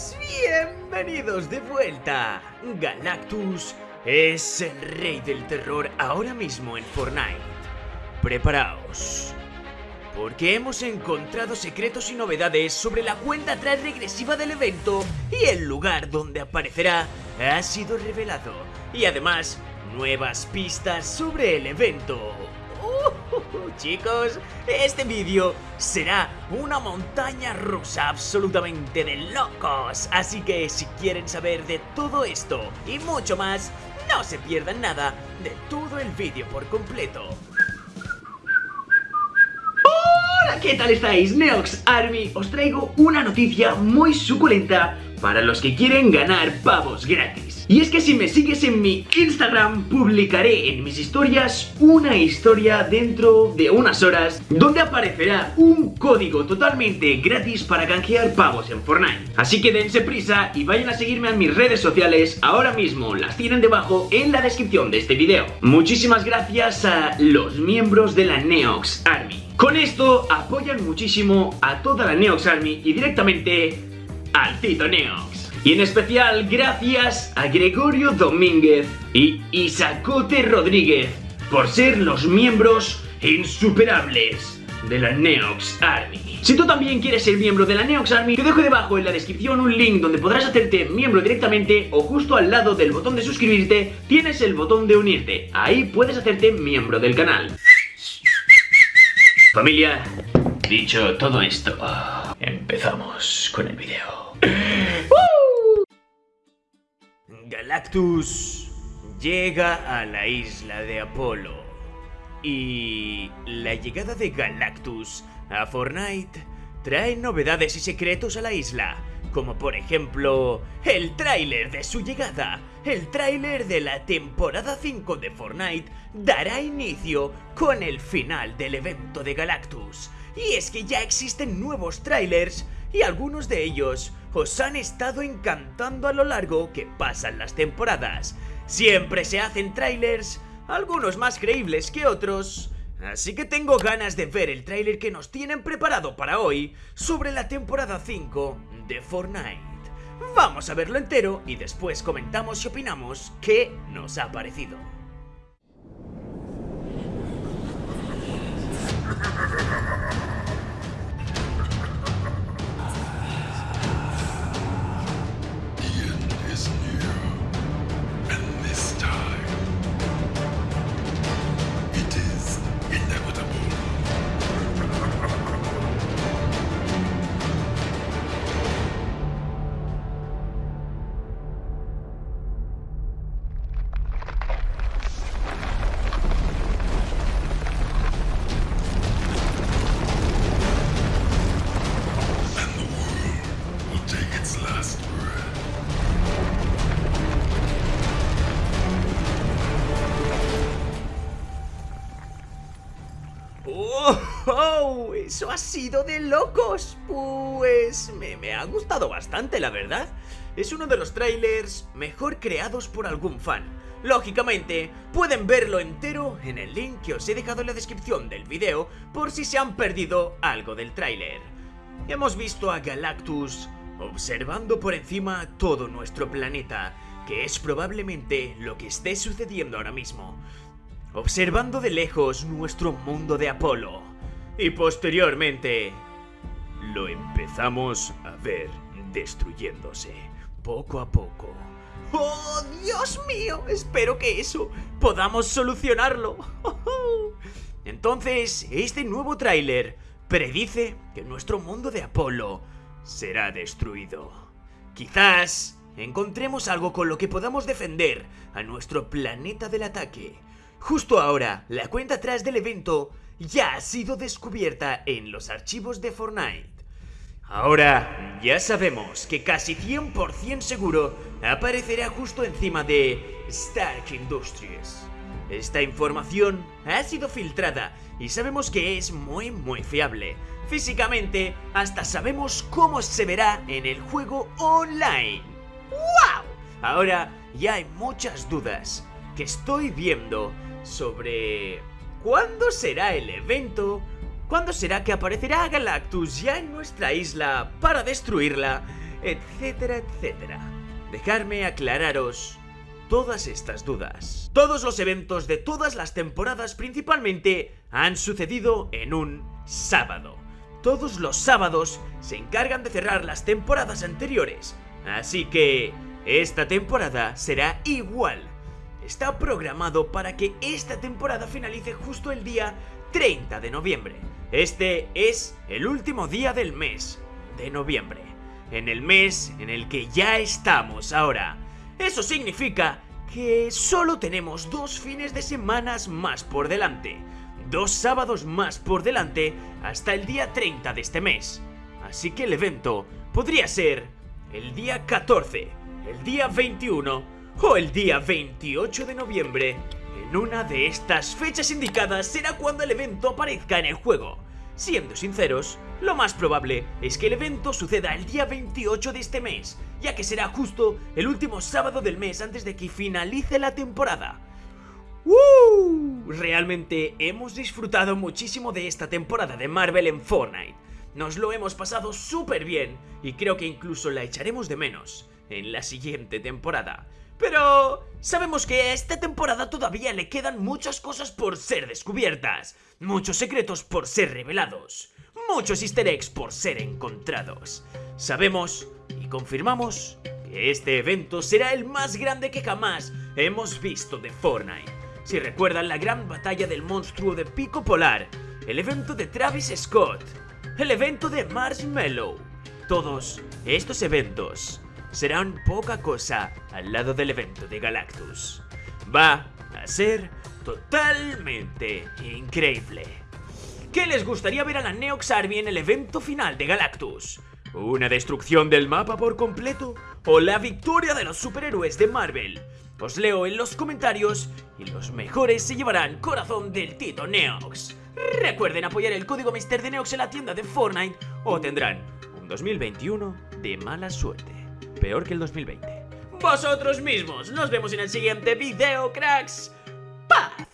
chicos, bienvenidos de vuelta. Galactus es el rey del terror ahora mismo en Fortnite. Preparaos, porque hemos encontrado secretos y novedades sobre la cuenta atrás regresiva del evento y el lugar donde aparecerá ha sido revelado. Y además, nuevas pistas sobre el evento. Uh, chicos, este vídeo será una montaña rusa absolutamente de locos. Así que si quieren saber de todo esto y mucho más, no se pierdan nada de todo el vídeo por completo. Hola, ¿qué tal estáis? Neox Army, os traigo una noticia muy suculenta para los que quieren ganar pavos gratis. Y es que si me sigues en mi Instagram, publicaré en mis historias una historia dentro de unas horas donde aparecerá un código totalmente gratis para canjear pavos en Fortnite. Así que dense prisa y vayan a seguirme en mis redes sociales, ahora mismo las tienen debajo en la descripción de este video. Muchísimas gracias a los miembros de la Neox Army. Con esto apoyan muchísimo a toda la Neox Army y directamente al Tito Neox. Y en especial gracias a Gregorio Domínguez y Isacote Rodríguez por ser los miembros insuperables de la Neox Army. Si tú también quieres ser miembro de la Neox Army, te dejo debajo en la descripción un link donde podrás hacerte miembro directamente o justo al lado del botón de suscribirte tienes el botón de unirte. Ahí puedes hacerte miembro del canal. Familia, dicho todo esto, empezamos con el video. Galactus llega a la isla de Apolo. Y la llegada de Galactus a Fortnite trae novedades y secretos a la isla, como por ejemplo el tráiler de su llegada. El tráiler de la temporada 5 de Fortnite dará inicio con el final del evento de Galactus. Y es que ya existen nuevos trailers y algunos de ellos os han estado encantando a lo largo que pasan las temporadas. Siempre se hacen trailers, algunos más creíbles que otros, así que tengo ganas de ver el trailer que nos tienen preparado para hoy sobre la temporada 5 de Fortnite. Vamos a verlo entero y después comentamos y opinamos qué nos ha parecido. ¡Oh! Eso ha sido de locos. Pues me, ha gustado bastante, la verdad. Es uno de los trailers mejor creados por algún fan. Lógicamente, pueden verlo entero en el link que os he dejado en la descripción del video por si se han perdido algo del tráiler. Hemos visto a Galactus observando por encima todo nuestro planeta, que es probablemente lo que esté sucediendo ahora mismo. Observando de lejos nuestro mundo de Apolo y posteriormente lo empezamos a ver destruyéndose poco a poco. ¡Oh, Dios mío! Espero que eso podamos solucionarlo. Entonces, este nuevo tráiler predice que nuestro mundo de Apolo será destruido. Quizás encontremos algo con lo que podamos defender a nuestro planeta del ataque. Justo ahora, la cuenta atrás del evento ya ha sido descubierta en los archivos de Fortnite. Ahora ya sabemos que casi 100% seguro aparecerá justo encima de Stark Industries. Esta información ha sido filtrada y sabemos que es muy muy fiable. Físicamente, hasta sabemos cómo se verá en el juego online. ¡Wow! Ahora ya hay muchas dudas que estoy viendo sobre ¿Cuándo será el evento? ¿Cuándo será que aparecerá Galactus ya en nuestra isla para destruirla? etcétera, etcétera. Dejarme aclararos todas estas dudas. Todos los eventos de todas las temporadas principalmente han sucedido en un sábado. Todos los sábados se encargan de cerrar las temporadas anteriores, así que esta temporada será igual. Está programado para que esta temporada finalice justo el día 30 de noviembre. Este es el último día del mes de noviembre, en el mes en el que ya estamos ahora. Eso significa que solo tenemos dos fines de semanas más por delante, dos sábados más por delante hasta el día 30 de este mes. Así que el evento podría ser el día 14, el día 21 o el día 28 de noviembre. En una de estas fechas indicadas será cuando el evento aparezca en el juego. Siendo sinceros, lo más probable es que el evento suceda el día 28 de este mes, ya que será justo el último sábado del mes antes de que finalice la temporada. ¡Uh! Realmente hemos disfrutado muchísimo de esta temporada de Marvel en Fortnite. Nos lo hemos pasado súper bien y creo que incluso la echaremos de menos en la siguiente temporada. Pero sabemos que a esta temporada todavía le quedan muchas cosas por ser descubiertas, muchos secretos por ser revelados, muchos easter eggs por ser encontrados. Sabemos y confirmamos que este evento será el más grande que jamás hemos visto de Fortnite. Si recuerdan la gran batalla del monstruo de Pico Polar, el evento de Travis Scott, el evento de Marshmallow, todos estos eventos serán poca cosa al lado del evento de Galactus. Va a ser totalmente increíble. ¿Qué les gustaría ver a la Neox Army en el evento final de Galactus? ¿Una destrucción del mapa por completo? ¿O la victoria de los superhéroes de Marvel? Os leo en los comentarios y los mejores se llevarán corazón del Tito Neox. Recuerden apoyar el código Mister de Neox en la tienda de Fortnite o tendrán un 2021 de mala suerte peor que el 2020. Vosotros mismos. Nos vemos en el siguiente video, cracks. ¡Paz!